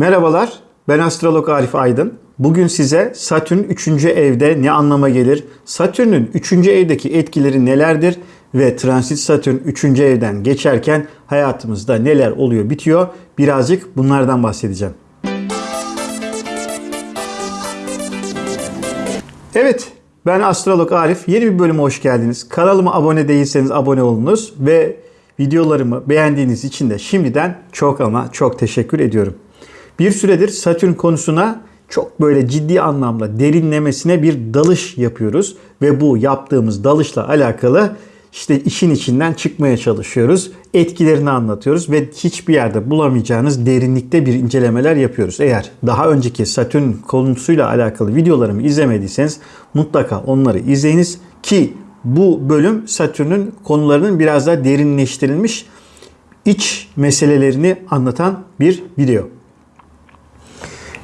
Merhabalar, ben astrolog Arif Aydın. Bugün size Satürn 3. evde ne anlama gelir? Satürn'ün 3. evdeki etkileri nelerdir? Ve transit Satürn 3. evden geçerken hayatımızda neler oluyor bitiyor? Birazcık bunlardan bahsedeceğim. Evet, ben astrolog Arif. Yeni bir bölüme hoş geldiniz. Kanalıma abone değilseniz abone olunuz ve videolarımı beğendiğiniz için de şimdiden çok ama çok teşekkür ediyorum. Bir süredir Satürn konusuna çok böyle ciddi anlamda derinlemesine bir dalış yapıyoruz ve bu yaptığımız dalışla alakalı işte işin içinden çıkmaya çalışıyoruz. Etkilerini anlatıyoruz ve hiçbir yerde bulamayacağınız derinlikte bir incelemeler yapıyoruz. Eğer daha önceki Satürn konusuyla alakalı videolarımı izlemediyseniz mutlaka onları izleyiniz ki bu bölüm Satürn'ün konularının biraz daha derinleştirilmiş iç meselelerini anlatan bir video.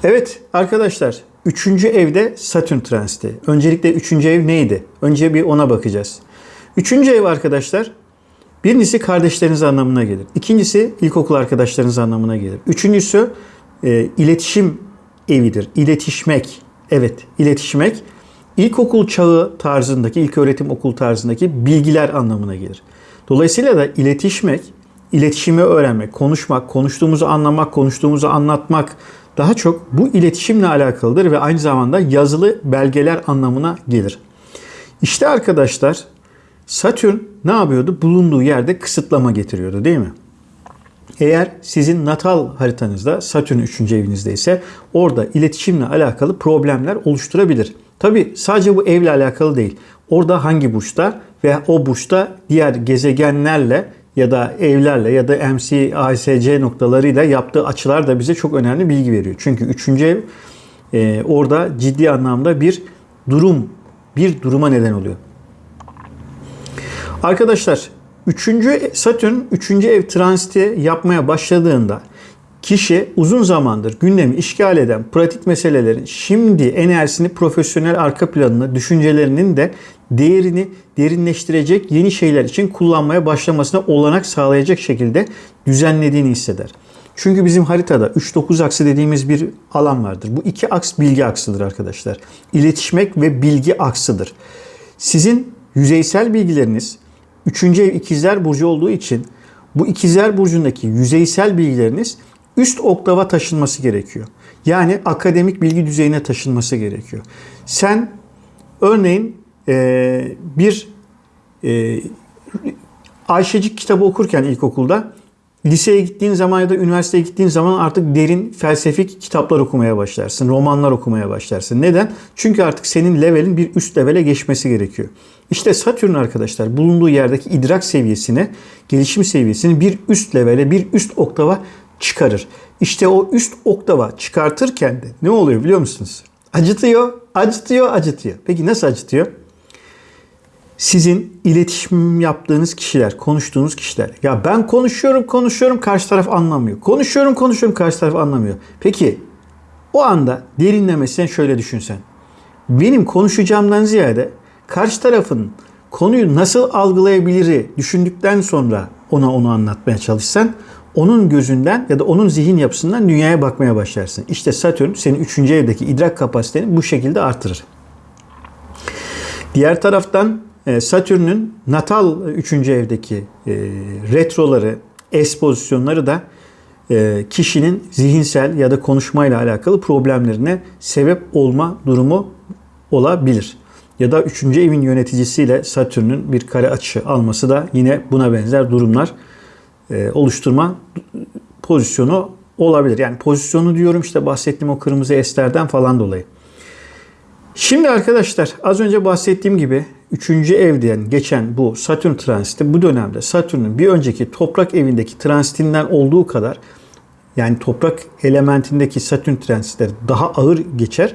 Evet arkadaşlar 3. evde Satürn transiti. Öncelikle 3. ev neydi? Önce bir ona bakacağız. 3. ev arkadaşlar birincisi kardeşleriniz anlamına gelir. İkincisi ilkokul arkadaşlarınız anlamına gelir. Üçüncüsü e, iletişim evidir. İletişmek. Evet iletişmek. İlkokul çağı tarzındaki, ilk öğretim okul tarzındaki bilgiler anlamına gelir. Dolayısıyla da iletişmek, iletişimi öğrenmek, konuşmak, konuştuğumuzu anlamak, konuştuğumuzu anlatmak, daha çok bu iletişimle alakalıdır ve aynı zamanda yazılı belgeler anlamına gelir. İşte arkadaşlar Satürn ne yapıyordu? Bulunduğu yerde kısıtlama getiriyordu değil mi? Eğer sizin natal haritanızda Satürn 3. evinizde ise orada iletişimle alakalı problemler oluşturabilir. Tabi sadece bu evle alakalı değil. Orada hangi burçta ve o burçta diğer gezegenlerle ya da evlerle ya da MC, ASC noktalarıyla yaptığı açılar da bize çok önemli bilgi veriyor. Çünkü üçüncü ev e, orada ciddi anlamda bir durum, bir duruma neden oluyor. Arkadaşlar 3. Satürn 3. ev transiti yapmaya başladığında kişi uzun zamandır gündemi işgal eden pratik meselelerin şimdi enerjisini profesyonel arka planını, düşüncelerinin de değerini derinleştirecek yeni şeyler için kullanmaya başlamasına olanak sağlayacak şekilde düzenlediğini hisseder. Çünkü bizim haritada 3-9 aksı dediğimiz bir alan vardır. Bu iki aks bilgi aksıdır arkadaşlar. İletişmek ve bilgi aksıdır. Sizin yüzeysel bilgileriniz 3. ev ikizler burcu olduğu için bu ikizler burcundaki yüzeysel bilgileriniz üst oktava taşınması gerekiyor. Yani akademik bilgi düzeyine taşınması gerekiyor. Sen örneğin e, bir e, Ayşecik kitabı okurken ilkokulda liseye gittiğin zaman ya da üniversiteye gittiğin zaman artık derin felsefik kitaplar okumaya başlarsın. Romanlar okumaya başlarsın. Neden? Çünkü artık senin levelin bir üst levele geçmesi gerekiyor. İşte Satürn arkadaşlar bulunduğu yerdeki idrak seviyesini, gelişim seviyesini bir üst levele, bir üst oktava çıkarır. İşte o üst oktava çıkartırken de ne oluyor biliyor musunuz? Acıtıyor, acıtıyor, acıtıyor. Peki nasıl acıtıyor? Sizin iletişim yaptığınız kişiler, konuştuğunuz kişiler. Ya ben konuşuyorum, konuşuyorum, karşı taraf anlamıyor. Konuşuyorum, konuşuyorum, karşı taraf anlamıyor. Peki o anda derinlemesine şöyle düşünsen. Benim konuşacağımdan ziyade karşı tarafın konuyu nasıl algılayabiliri düşündükten sonra ona onu anlatmaya çalışsan onun gözünden ya da onun zihin yapısından dünyaya bakmaya başlarsın. İşte Satürn senin 3. evdeki idrak kapasiteni bu şekilde artırır. Diğer taraftan e, Satürn'ün natal 3. evdeki e, retroları, es pozisyonları da e, kişinin zihinsel ya da konuşmayla alakalı problemlerine sebep olma durumu olabilir. Ya da 3. evin yöneticisiyle Satürn'ün bir kare açı alması da yine buna benzer durumlar oluşturma pozisyonu olabilir. Yani pozisyonu diyorum işte bahsettiğim o kırmızı esterden falan dolayı. Şimdi arkadaşlar az önce bahsettiğim gibi 3. evden geçen bu Satürn transiti bu dönemde Satürn'ün bir önceki toprak evindeki transitinden olduğu kadar yani toprak elementindeki Satürn transitleri daha ağır geçer.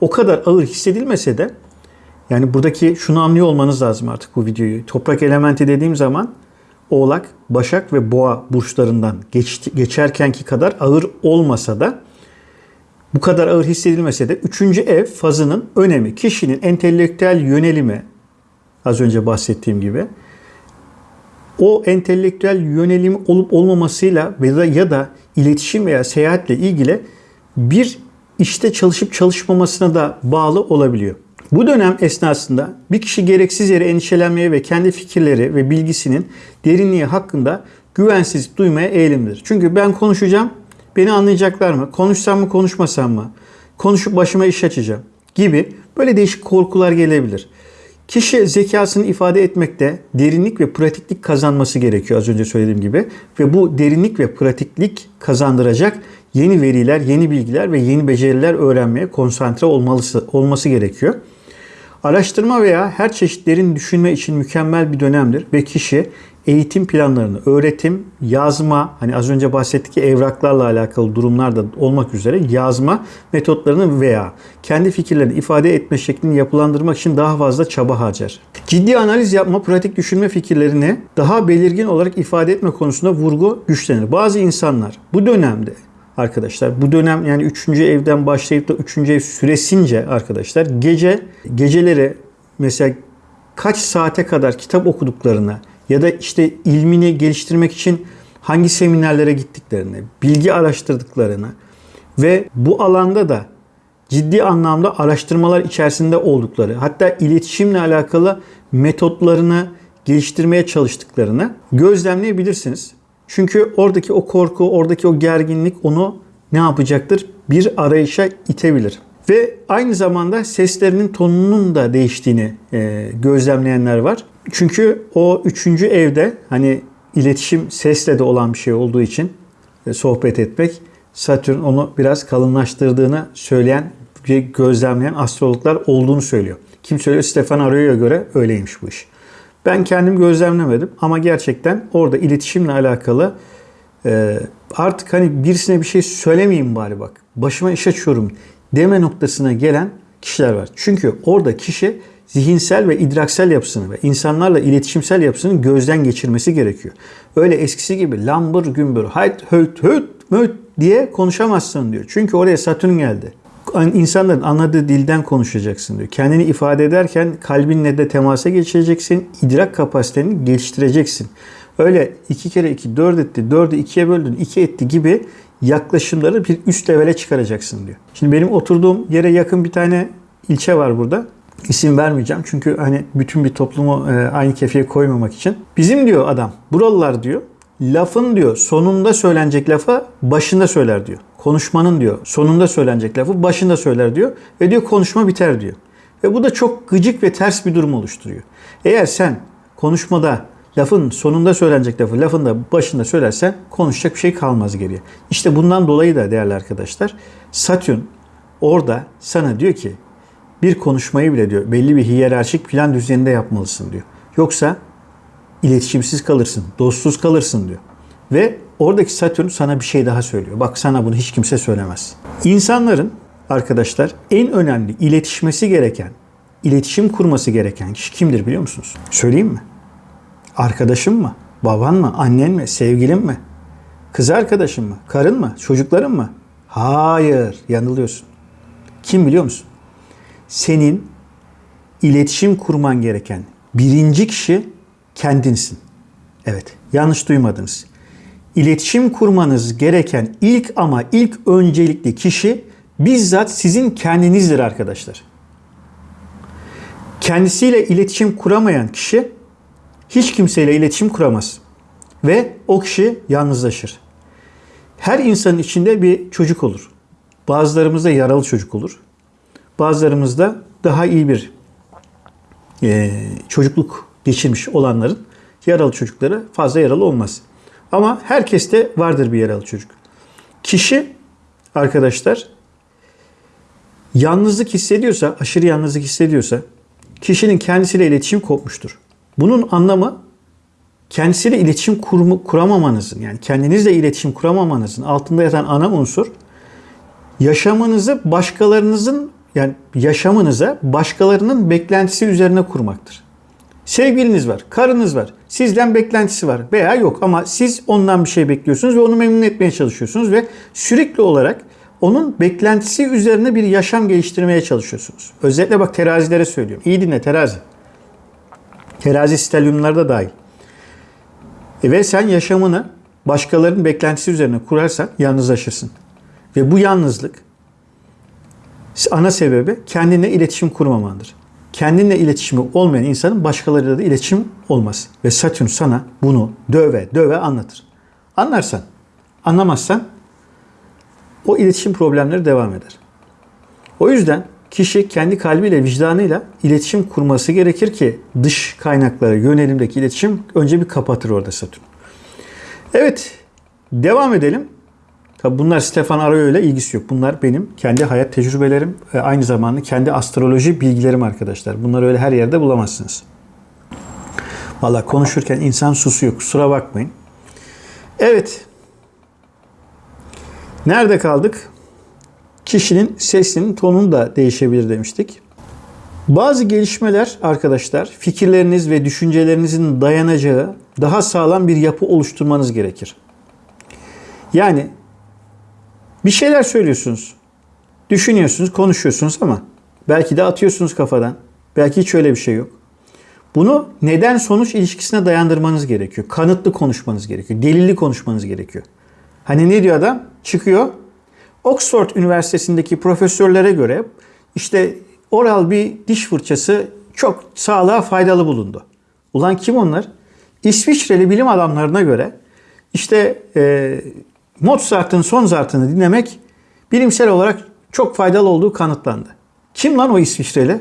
O kadar ağır hissedilmese de yani buradaki şunu anlıyor olmanız lazım artık bu videoyu. Toprak elementi dediğim zaman Oğlak, Başak ve Boğa burçlarından geç, geçerkenki kadar ağır olmasa da bu kadar ağır hissedilmese de 3. ev fazının önemi, kişinin entelektüel yönelimi az önce bahsettiğim gibi o entelektüel yönelim olup olmamasıyla ya da, ya da iletişim veya seyahatle ilgili bir işte çalışıp çalışmamasına da bağlı olabiliyor. Bu dönem esnasında bir kişi gereksiz yere endişelenmeye ve kendi fikirleri ve bilgisinin derinliği hakkında güvensizlik duymaya eğilimlidir. Çünkü ben konuşacağım, beni anlayacaklar mı? Konuşsam mı, konuşmasam mı? Konuşup başıma iş açacağım gibi böyle değişik korkular gelebilir. Kişi zekasını ifade etmekte derinlik ve pratiklik kazanması gerekiyor az önce söylediğim gibi. Ve bu derinlik ve pratiklik kazandıracak yeni veriler, yeni bilgiler ve yeni beceriler öğrenmeye konsantre olması, olması gerekiyor. Araştırma veya her çeşit derin düşünme için mükemmel bir dönemdir ve kişi eğitim planlarını, öğretim, yazma, hani az önce bahsettik ki evraklarla alakalı durumlar da olmak üzere yazma metotlarını veya kendi fikirlerini ifade etme şeklini yapılandırmak için daha fazla çaba harcar. Ciddi analiz yapma, pratik düşünme fikirlerini daha belirgin olarak ifade etme konusunda vurgu güçlenir. Bazı insanlar bu dönemde arkadaşlar. Bu dönem yani 3. evden başlayıp da 3. ev süresince arkadaşlar gece geceleri mesela kaç saate kadar kitap okuduklarını ya da işte ilmini geliştirmek için hangi seminerlere gittiklerini, bilgi araştırdıklarını ve bu alanda da ciddi anlamda araştırmalar içerisinde oldukları, hatta iletişimle alakalı metotlarını geliştirmeye çalıştıklarını gözlemleyebilirsiniz. Çünkü oradaki o korku, oradaki o gerginlik onu ne yapacaktır? Bir arayışa itebilir. Ve aynı zamanda seslerinin tonunun da değiştiğini e, gözlemleyenler var. Çünkü o üçüncü evde hani iletişim sesle de olan bir şey olduğu için e, sohbet etmek Satürn onu biraz kalınlaştırdığını söyleyen gözlemleyen astrologlar olduğunu söylüyor. Kim söylüyor? Stefan Arroyo'ya göre öyleymiş bu iş. Ben kendim gözlemlemedim ama gerçekten orada iletişimle alakalı e, artık hani birisine bir şey söylemeyeyim bari bak. Başıma iş açıyorum deme noktasına gelen kişiler var. Çünkü orada kişi zihinsel ve idraksel yapısını ve insanlarla iletişimsel yapısını gözden geçirmesi gerekiyor. Öyle eskisi gibi lambır gümbür, hayt höt höt möt diye konuşamazsın diyor. Çünkü oraya Satürn geldi. İnsanların anladığı dilden konuşacaksın diyor. Kendini ifade ederken kalbinle de temasa geçireceksin. idrak kapasiteni geliştireceksin. Öyle iki kere iki dört etti, dördü ikiye böldün, iki etti gibi yaklaşımları bir üst levele çıkaracaksın diyor. Şimdi benim oturduğum yere yakın bir tane ilçe var burada. İsim vermeyeceğim çünkü hani bütün bir toplumu e, aynı kefeye koymamak için. Bizim diyor adam, buralılar diyor, lafın diyor sonunda söylenecek lafı başında söyler diyor. Konuşmanın diyor sonunda söylenecek lafı başında söyler diyor ve diyor konuşma biter diyor. Ve bu da çok gıcık ve ters bir durum oluşturuyor. Eğer sen konuşmada lafın sonunda söylenecek lafı lafın da başında söylersen konuşacak bir şey kalmaz geriye. İşte bundan dolayı da değerli arkadaşlar Satürn orada sana diyor ki bir konuşmayı bile diyor belli bir hiyerarşik plan düzeninde yapmalısın diyor. Yoksa iletişimsiz kalırsın, dostsuz kalırsın diyor. Ve oradaki Satürn sana bir şey daha söylüyor. Bak sana bunu hiç kimse söylemez. İnsanların arkadaşlar en önemli iletişmesi gereken, iletişim kurması gereken kişi kimdir biliyor musunuz? Söyleyeyim mi? Arkadaşın mı? Baban mı? Annen mi? Sevgilin mi? Kız arkadaşın mı? Karın mı? Çocukların mı? Hayır, yanılıyorsun. Kim biliyor musun? Senin iletişim kurman gereken birinci kişi kendinsin. Evet, yanlış duymadınız. İletişim kurmanız gereken ilk ama ilk öncelikli kişi bizzat sizin kendinizdir arkadaşlar. Kendisiyle iletişim kuramayan kişi hiç kimseyle iletişim kuramaz. Ve o kişi yalnızlaşır. Her insanın içinde bir çocuk olur. Bazılarımızda yaralı çocuk olur. Bazılarımızda daha iyi bir e, çocukluk geçirmiş olanların yaralı çocukları fazla yaralı olmaz. Ama herkeste vardır bir yaralı çocuk. Kişi arkadaşlar yalnızlık hissediyorsa, aşırı yalnızlık hissediyorsa kişinin kendisiyle iletişim kopmuştur. Bunun anlamı kendisiyle iletişim kur, kuramamanızın yani kendinizle iletişim kuramamanızın altında yatan ana unsur yaşamınızı başkalarınızın yani yaşamınıza başkalarının beklentisi üzerine kurmaktır. Sevgiliniz var, karınız var, sizden beklentisi var veya yok ama siz ondan bir şey bekliyorsunuz ve onu memnun etmeye çalışıyorsunuz ve sürekli olarak onun beklentisi üzerine bir yaşam geliştirmeye çalışıyorsunuz. Özellikle bak terazilere söylüyorum. İyi dinle terazi. Terazi stelyumlarda dahil. E ve sen yaşamını başkalarının beklentisi üzerine kurarsan yalnızlaşırsın. Ve bu yalnızlık ana sebebi kendinle iletişim kurmamandır. Kendinle iletişimi olmayan insanın başkalarıyla da iletişim olmaz. Ve Satürn sana bunu döve döve anlatır. Anlarsan, anlamazsan o iletişim problemleri devam eder. O yüzden kişi kendi kalbiyle, vicdanıyla iletişim kurması gerekir ki dış kaynaklara yönelimdeki iletişim önce bir kapatır orada Satürn. Evet, devam edelim. Tabi bunlar Stefan Arroyo ile ilgisi yok. Bunlar benim kendi hayat tecrübelerim aynı zamanda kendi astroloji bilgilerim arkadaşlar. Bunları öyle her yerde bulamazsınız. Valla konuşurken insan susuyor. Kusura bakmayın. Evet. Nerede kaldık? Kişinin sesinin tonunu da değişebilir demiştik. Bazı gelişmeler arkadaşlar fikirleriniz ve düşüncelerinizin dayanacağı daha sağlam bir yapı oluşturmanız gerekir. Yani bir şeyler söylüyorsunuz. Düşünüyorsunuz, konuşuyorsunuz ama belki de atıyorsunuz kafadan. Belki hiç öyle bir şey yok. Bunu neden sonuç ilişkisine dayandırmanız gerekiyor. Kanıtlı konuşmanız gerekiyor. Delilli konuşmanız gerekiyor. Hani ne diyor adam? Çıkıyor. Oxford Üniversitesi'ndeki profesörlere göre işte oral bir diş fırçası çok sağlığa faydalı bulundu. Ulan kim onlar? İsviçreli bilim adamlarına göre işte e, Mozart'ın son zartını dinlemek bilimsel olarak çok faydalı olduğu kanıtlandı. Kim lan o İsviçreli?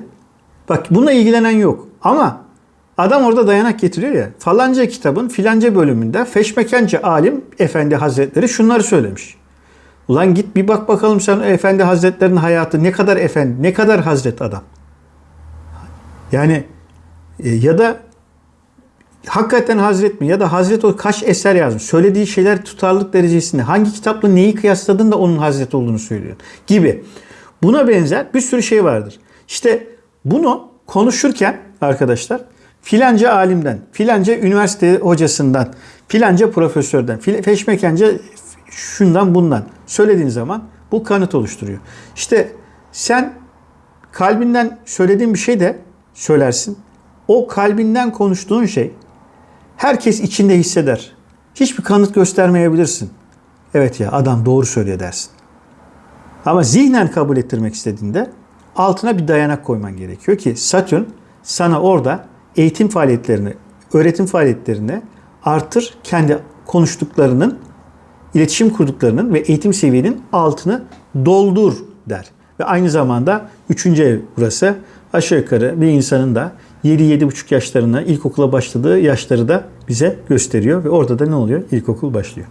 Bak bununla ilgilenen yok. Ama adam orada dayanak getiriyor ya. Falanca kitabın filanca bölümünde Feşmekence alim efendi hazretleri şunları söylemiş. Ulan git bir bak bakalım sen efendi hazretlerinin hayatı ne kadar efendi, ne kadar hazret adam. Yani e, ya da hakikaten Hazret mi ya da Hazret o kaç eser yazmış. Söylediği şeyler tutarlılık derecesinde. Hangi kitapla neyi kıyasladın da onun Hazret olduğunu söylüyor gibi. Buna benzer bir sürü şey vardır. İşte bunu konuşurken arkadaşlar filanca alimden, filanca üniversite hocasından, filanca profesörden, feşmekence şundan bundan söylediğin zaman bu kanıt oluşturuyor. İşte sen kalbinden söylediğin bir şey de söylersin. O kalbinden konuştuğun şey herkes içinde hisseder. Hiçbir kanıt göstermeyebilirsin. Evet ya adam doğru söylüyor dersin. Ama zihnen kabul ettirmek istediğinde altına bir dayanak koyman gerekiyor ki Satürn sana orada eğitim faaliyetlerini, öğretim faaliyetlerini artır kendi konuştuklarının, iletişim kurduklarının ve eğitim seviyenin altını doldur der. Ve aynı zamanda üçüncü ev burası aşağı yukarı bir insanın da 7-7,5 yaşlarına ilkokula başladığı yaşları da bize gösteriyor ve orada da ne oluyor? İlkokul başlıyor.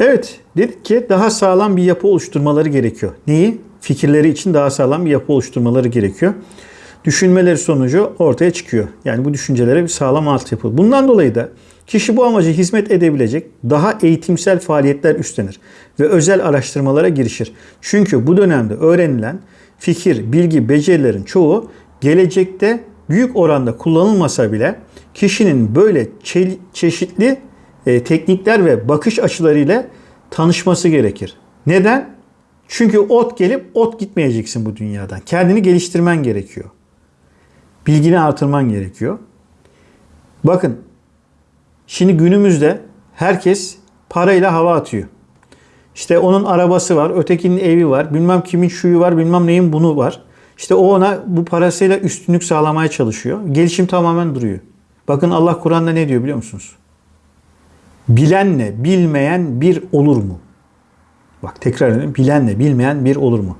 Evet dedik ki daha sağlam bir yapı oluşturmaları gerekiyor. Neyi? Fikirleri için daha sağlam bir yapı oluşturmaları gerekiyor. Düşünmeleri sonucu ortaya çıkıyor. Yani bu düşüncelere bir sağlam altyapı. Bundan dolayı da kişi bu amaca hizmet edebilecek daha eğitimsel faaliyetler üstlenir ve özel araştırmalara girişir. Çünkü bu dönemde öğrenilen fikir, bilgi, becerilerin çoğu gelecekte büyük oranda kullanılmasa bile kişinin böyle çeşitli e, teknikler ve bakış açılarıyla tanışması gerekir. Neden? Çünkü ot gelip ot gitmeyeceksin bu dünyadan. Kendini geliştirmen gerekiyor. Bilgini artırman gerekiyor. Bakın şimdi günümüzde herkes parayla hava atıyor. İşte onun arabası var, ötekinin evi var, bilmem kimin şuyu var, bilmem neyin bunu var. İşte o ona bu parasıyla üstünlük sağlamaya çalışıyor. Gelişim tamamen duruyor. Bakın Allah Kur'an'da ne diyor biliyor musunuz? Bilenle bilmeyen bir olur mu? Bak tekrar edelim. Bilenle bilmeyen bir olur mu?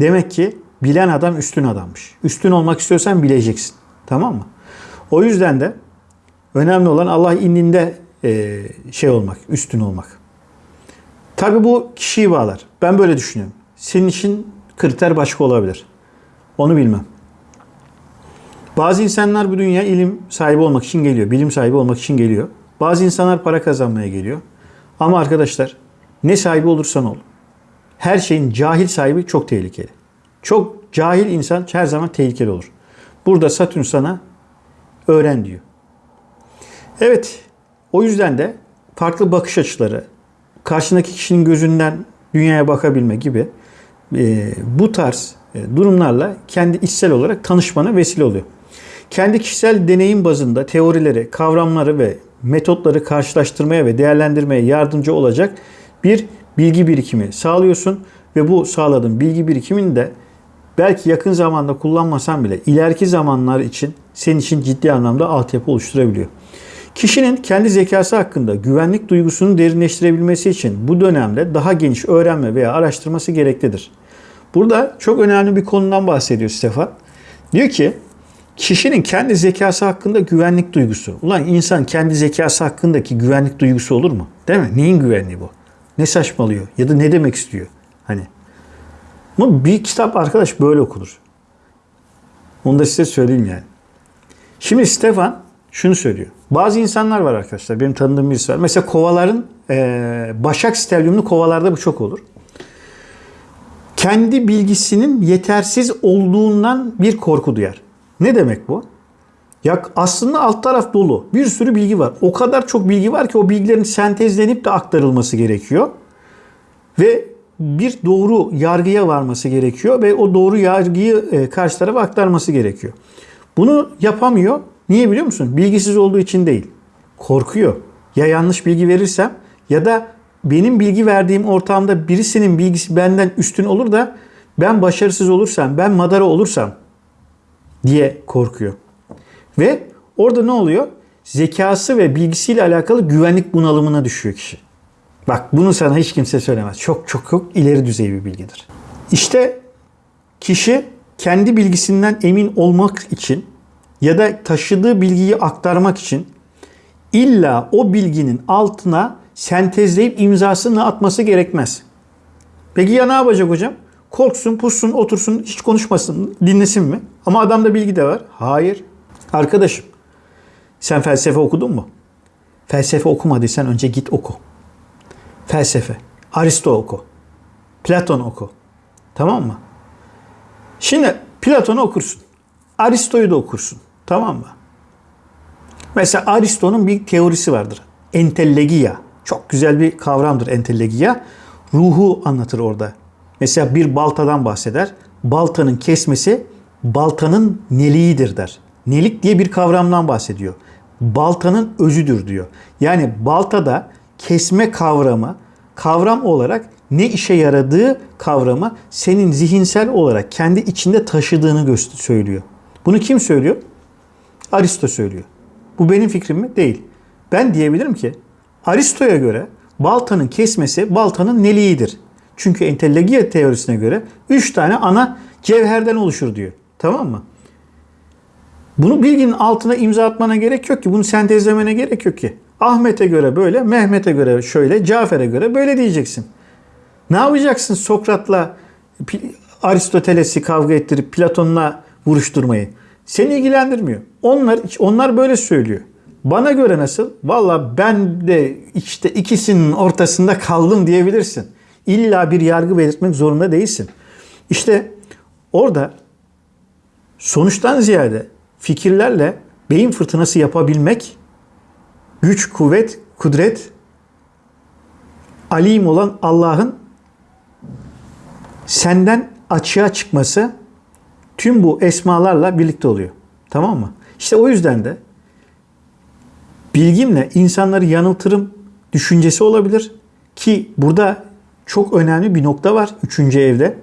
Demek ki bilen adam üstün adammış. Üstün olmak istiyorsan bileceksin. Tamam mı? O yüzden de önemli olan Allah indinde e, şey olmak, üstün olmak. Tabi bu kişiyi bağlar. Ben böyle düşünüyorum. Senin için kriter başka olabilir. Onu bilmem. Bazı insanlar bu dünya ilim sahibi olmak için geliyor. Bilim sahibi olmak için geliyor. Bazı insanlar para kazanmaya geliyor. Ama arkadaşlar ne sahibi olursan ol. Her şeyin cahil sahibi çok tehlikeli. Çok cahil insan her zaman tehlikeli olur. Burada Satürn sana öğren diyor. Evet, o yüzden de farklı bakış açıları, karşındaki kişinin gözünden dünyaya bakabilme gibi e, bu tarz durumlarla kendi içsel olarak tanışmana vesile oluyor. Kendi kişisel deneyim bazında teorileri, kavramları ve metotları karşılaştırmaya ve değerlendirmeye yardımcı olacak bir bilgi birikimi sağlıyorsun ve bu sağladığın bilgi birikimini de belki yakın zamanda kullanmasan bile ileriki zamanlar için senin için ciddi anlamda altyapı oluşturabiliyor. Kişinin kendi zekası hakkında güvenlik duygusunu derinleştirebilmesi için bu dönemde daha geniş öğrenme veya araştırması gereklidir. Burada çok önemli bir konudan bahsediyor Stefan. Diyor ki kişinin kendi zekası hakkında güvenlik duygusu. Ulan insan kendi zekası hakkındaki güvenlik duygusu olur mu? Değil mi? Neyin güvenliği bu? Ne saçmalıyor? Ya da ne demek istiyor? Hani bu bir kitap arkadaş böyle okunur. Onu da size söyleyeyim yani. Şimdi Stefan şunu söylüyor. Bazı insanlar var arkadaşlar. Benim tanıdığım birisi var. Mesela kovaların e, başak stelyumlu kovalarda bu çok olur. Kendi bilgisinin yetersiz olduğundan bir korku duyar. Ne demek bu? Ya aslında alt taraf dolu. Bir sürü bilgi var. O kadar çok bilgi var ki o bilgilerin sentezlenip de aktarılması gerekiyor. Ve bir doğru yargıya varması gerekiyor ve o doğru yargıyı e, karşı tarafa aktarması gerekiyor. Bunu yapamıyor. Niye biliyor musun? Bilgisiz olduğu için değil. Korkuyor. Ya yanlış bilgi verirsem ya da benim bilgi verdiğim ortamda birisinin bilgisi benden üstün olur da ben başarısız olursam, ben madara olursam diye korkuyor. Ve orada ne oluyor? Zekası ve bilgisiyle alakalı güvenlik bunalımına düşüyor kişi. Bak bunu sana hiç kimse söylemez. Çok çok çok ileri düzey bir bilgidir. İşte kişi kendi bilgisinden emin olmak için ya da taşıdığı bilgiyi aktarmak için illa o bilginin altına sentezleyip imzasını atması gerekmez. Peki ya ne yapacak hocam? Korksun, pussun, otursun, hiç konuşmasın, dinlesin mi? Ama adamda bilgi de var. Hayır. Arkadaşım, sen felsefe okudun mu? Felsefe okumadıysan önce git oku. Felsefe. Aristo oku. Platon oku. Tamam mı? Şimdi Platon'u okursun. Aristo'yu da okursun. Tamam mı? Mesela Aristo'nun bir teorisi vardır. Entellegia. Çok güzel bir kavramdır entellegia. Ruhu anlatır orada. Mesela bir baltadan bahseder. Baltanın kesmesi baltanın neliğidir der. Nelik diye bir kavramdan bahsediyor. Baltanın özüdür diyor. Yani baltada kesme kavramı kavram olarak ne işe yaradığı kavramı senin zihinsel olarak kendi içinde taşıdığını söylüyor. Bunu kim söylüyor? Aristo söylüyor. Bu benim fikrim mi? Değil. Ben diyebilirim ki Aristo'ya göre baltanın kesmesi baltanın neliğidir. Çünkü entellegia teorisine göre 3 tane ana cevherden oluşur diyor. Tamam mı? Bunu bilginin altına imza atmana gerek yok ki. Bunu sentezlemene gerek yok ki. Ahmet'e göre böyle, Mehmet'e göre şöyle, Cafer'e göre böyle diyeceksin. Ne yapacaksın Sokrat'la Aristoteles'i kavga ettirip Platon'la vuruşturmayı? Seni ilgilendirmiyor. Onlar onlar böyle söylüyor. Bana göre nasıl? Valla ben de işte ikisinin ortasında kaldım diyebilirsin. İlla bir yargı belirtmek zorunda değilsin. İşte orada sonuçtan ziyade fikirlerle beyin fırtınası yapabilmek güç, kuvvet, kudret alim olan Allah'ın senden açığa çıkması tüm bu esmalarla birlikte oluyor. Tamam mı? İşte o yüzden de bilgimle insanları yanıltırım düşüncesi olabilir. Ki burada çok önemli bir nokta var üçüncü evde.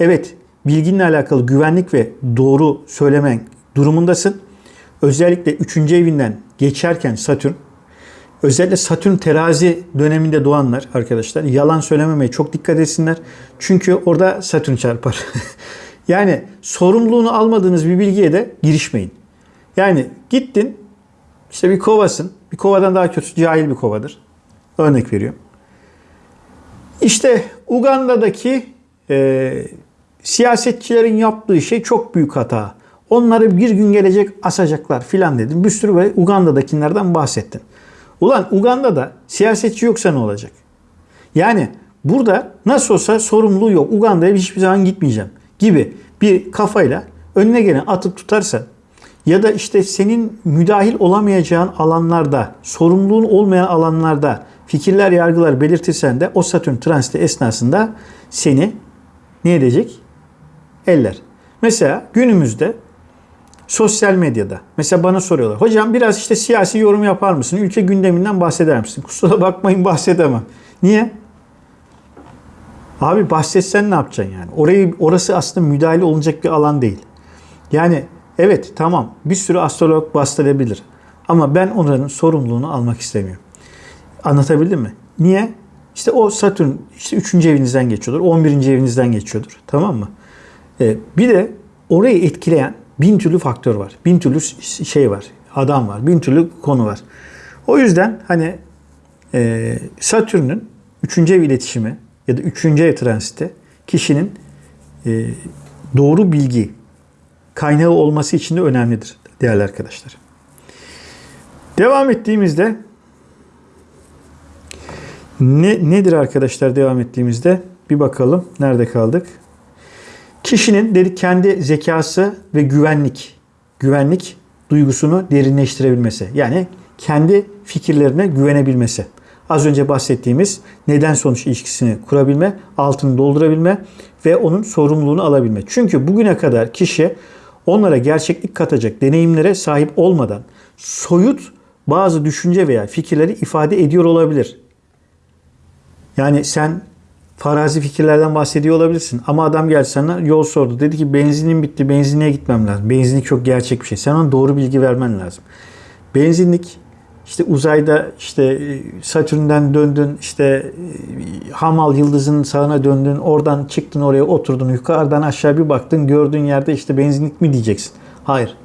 Evet bilginle alakalı güvenlik ve doğru söylemen durumundasın. Özellikle üçüncü evinden geçerken Satürn Özellikle Satürn terazi döneminde doğanlar arkadaşlar yalan söylememeye çok dikkat etsinler. Çünkü orada Satürn çarpar. yani sorumluluğunu almadığınız bir bilgiye de girişmeyin. Yani gittin işte bir kovasın. Bir kovadan daha kötü cahil bir kovadır. Örnek veriyorum. İşte Uganda'daki e, siyasetçilerin yaptığı şey çok büyük hata. Onları bir gün gelecek asacaklar filan dedim. Bir sürü böyle Uganda'dakilerden bahsettim. Ulan Uganda'da siyasetçi yoksa ne olacak? Yani burada nasıl olsa sorumluluğu yok. Uganda'ya hiçbir zaman gitmeyeceğim gibi bir kafayla önüne gelen atıp tutarsa ya da işte senin müdahil olamayacağın alanlarda, sorumluluğun olmayan alanlarda fikirler, yargılar belirtirsen de o Satürn transiti esnasında seni ne edecek? Eller. Mesela günümüzde Sosyal medyada. Mesela bana soruyorlar. Hocam biraz işte siyasi yorum yapar mısın? Ülke gündeminden bahseder misin? Kusura bakmayın bahsedemem. Niye? Abi bahsetsen ne yapacaksın yani? Orayı orası aslında müdahale olacak bir alan değil. Yani evet tamam bir sürü astrolog bahsedebilir. Ama ben onların sorumluluğunu almak istemiyorum. Anlatabildim mi? Niye? İşte o Satürn işte 3. evinizden geçiyordur. 11. evinizden geçiyordur. Tamam mı? Ee, bir de orayı etkileyen bin türlü faktör var. Bin türlü şey var. Adam var. Bin türlü konu var. O yüzden hani e, Satürn'ün 3. ev iletişimi ya da 3. ev transiti kişinin e, doğru bilgi kaynağı olması için de önemlidir değerli arkadaşlar. Devam ettiğimizde ne, nedir arkadaşlar devam ettiğimizde? Bir bakalım. Nerede kaldık? Kişinin dedik kendi zekası ve güvenlik, güvenlik duygusunu derinleştirebilmesi. Yani kendi fikirlerine güvenebilmesi. Az önce bahsettiğimiz neden sonuç ilişkisini kurabilme, altını doldurabilme ve onun sorumluluğunu alabilme. Çünkü bugüne kadar kişi onlara gerçeklik katacak deneyimlere sahip olmadan soyut bazı düşünce veya fikirleri ifade ediyor olabilir. Yani sen farazi fikirlerden bahsediyor olabilirsin. Ama adam geldi sana yol sordu. Dedi ki benzinim bitti, benzinliğe gitmem lazım. Benzinlik çok gerçek bir şey. Sen ona doğru bilgi vermen lazım. Benzinlik işte uzayda işte e, Satürn'den döndün, işte e, Hamal yıldızının sağına döndün, oradan çıktın oraya oturdun, yukarıdan aşağı bir baktın, gördüğün yerde işte benzinlik mi diyeceksin? Hayır.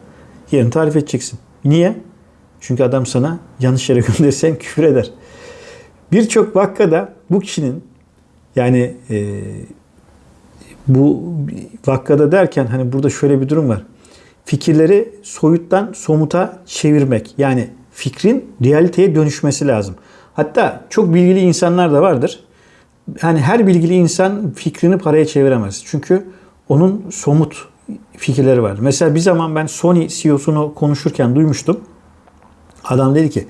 Yerini tarif edeceksin. Niye? Çünkü adam sana yanlış yere gönderirsen küfür eder. Birçok vakkada bu kişinin yani e, bu vakkada derken hani burada şöyle bir durum var. Fikirleri soyuttan somuta çevirmek. Yani fikrin realiteye dönüşmesi lazım. Hatta çok bilgili insanlar da vardır. Yani her bilgili insan fikrini paraya çeviremez. Çünkü onun somut fikirleri var. Mesela bir zaman ben Sony CEO'sunu konuşurken duymuştum. Adam dedi ki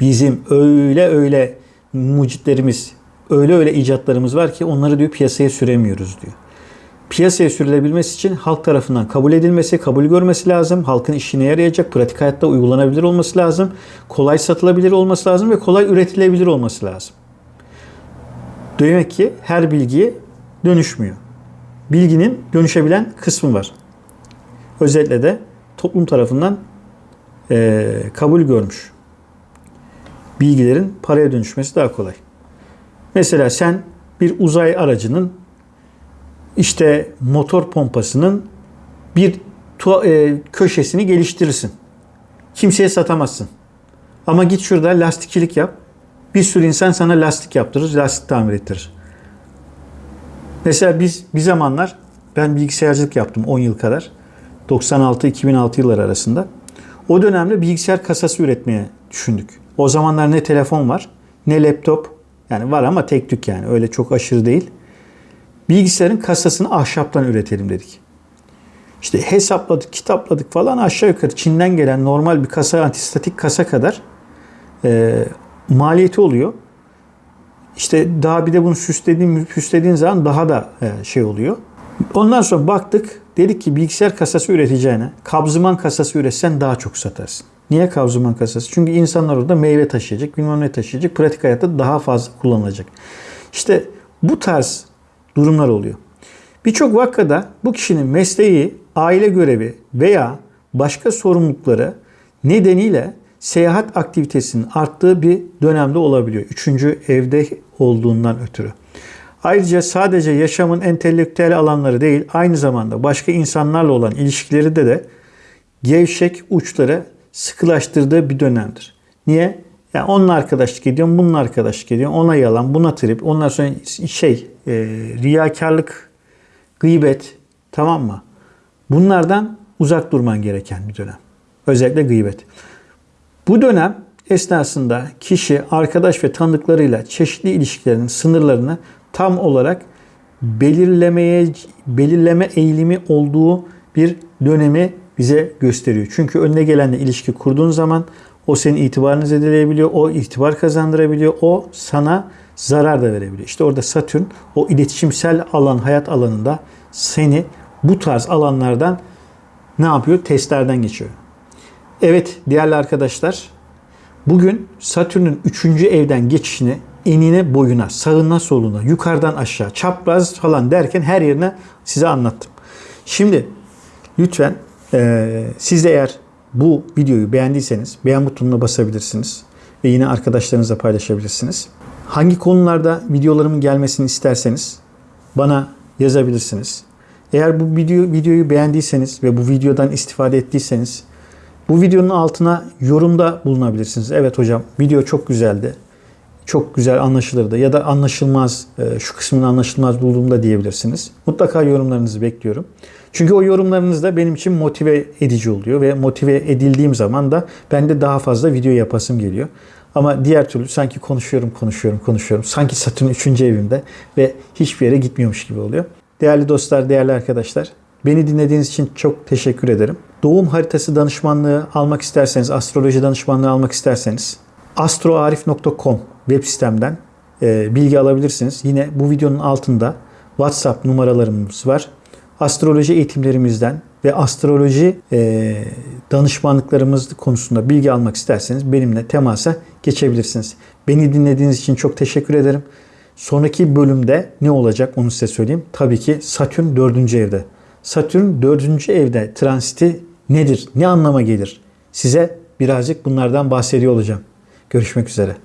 bizim öyle öyle mucitlerimiz, öyle öyle icatlarımız var ki onları diyor piyasaya süremiyoruz diyor. Piyasaya sürülebilmesi için halk tarafından kabul edilmesi, kabul görmesi lazım. Halkın işine yarayacak, pratik hayatta uygulanabilir olması lazım. Kolay satılabilir olması lazım ve kolay üretilebilir olması lazım. Demek ki her bilgi dönüşmüyor. Bilginin dönüşebilen kısmı var. Özellikle de toplum tarafından e, kabul görmüş. Bilgilerin paraya dönüşmesi daha kolay. Mesela sen bir uzay aracının işte motor pompasının bir e, köşesini geliştirirsin. Kimseye satamazsın. Ama git şurada lastikçilik yap. Bir sürü insan sana lastik yaptırır, lastik tamir ettirir. Mesela biz bir zamanlar ben bilgisayarcılık yaptım 10 yıl kadar. 96-2006 yıllar arasında. O dönemde bilgisayar kasası üretmeye düşündük. O zamanlar ne telefon var ne laptop. Yani var ama tek tük yani öyle çok aşırı değil. Bilgisayarın kasasını ahşaptan üretelim dedik. İşte hesapladık, kitapladık falan aşağı yukarı Çin'den gelen normal bir kasa, antistatik kasa kadar e, maliyeti oluyor. İşte daha bir de bunu süslediğin, süslediğin zaman daha da e, şey oluyor. Ondan sonra baktık, dedik ki bilgisayar kasası üreteceğine kabzıman kasası üretsen daha çok satarsın. Niye kabzıman kasası? Çünkü insanlar orada meyve taşıyacak, bilmem ne taşıyacak. Pratik hayatta daha fazla kullanılacak. İşte bu tarz durumlar oluyor. Birçok vakada bu kişinin mesleği, aile görevi veya başka sorumlulukları nedeniyle seyahat aktivitesinin arttığı bir dönemde olabiliyor. Üçüncü evde olduğundan ötürü. Ayrıca sadece yaşamın entelektüel alanları değil, aynı zamanda başka insanlarla olan ilişkileri de de gevşek uçları sıkılaştırdığı bir dönemdir. Niye? Yani onunla arkadaşlık ediyorum, bununla arkadaşlık ediyorum. Ona yalan, buna trip. Ondan sonra şey, e, riyakarlık, gıybet, tamam mı? Bunlardan uzak durman gereken bir dönem. Özellikle gıybet. Bu dönem esnasında kişi arkadaş ve tanıdıklarıyla çeşitli ilişkilerin sınırlarını tam olarak belirlemeye belirleme eğilimi olduğu bir dönemi bize gösteriyor. Çünkü önüne gelenle ilişki kurduğun zaman o senin itibarını zedeleyebiliyor, o itibar kazandırabiliyor, o sana zarar da verebiliyor. İşte orada Satürn o iletişimsel alan, hayat alanında seni bu tarz alanlardan ne yapıyor? Testlerden geçiyor. Evet değerli arkadaşlar bugün Satürn'ün 3. evden geçişini enine boyuna, sağına soluna, yukarıdan aşağı, çapraz falan derken her yerine size anlattım. Şimdi lütfen eee siz de eğer bu videoyu beğendiyseniz beğen butonuna basabilirsiniz ve yine arkadaşlarınızla paylaşabilirsiniz. Hangi konularda videolarımın gelmesini isterseniz bana yazabilirsiniz. Eğer bu video videoyu beğendiyseniz ve bu videodan istifade ettiyseniz bu videonun altına yorumda bulunabilirsiniz. Evet hocam video çok güzeldi. Çok güzel anlaşılırdı ya da anlaşılmaz e, şu kısmını anlaşılmaz bulduğumda diyebilirsiniz. Mutlaka yorumlarınızı bekliyorum. Çünkü o yorumlarınız da benim için motive edici oluyor ve motive edildiğim zaman da ben de daha fazla video yapasım geliyor. Ama diğer türlü sanki konuşuyorum, konuşuyorum, konuşuyorum. Sanki Satürn 3. evimde ve hiçbir yere gitmiyormuş gibi oluyor. Değerli dostlar, değerli arkadaşlar, beni dinlediğiniz için çok teşekkür ederim. Doğum haritası danışmanlığı almak isterseniz, astroloji danışmanlığı almak isterseniz astroarif.com web sitemden bilgi alabilirsiniz. Yine bu videonun altında WhatsApp numaralarımız var. Astroloji eğitimlerimizden ve astroloji e, danışmanlıklarımız konusunda bilgi almak isterseniz benimle temasa geçebilirsiniz. Beni dinlediğiniz için çok teşekkür ederim. Sonraki bölümde ne olacak onu size söyleyeyim. Tabii ki Satürn 4. evde. Satürn 4. evde transiti nedir? Ne anlama gelir? Size birazcık bunlardan bahsediyor olacağım. Görüşmek üzere.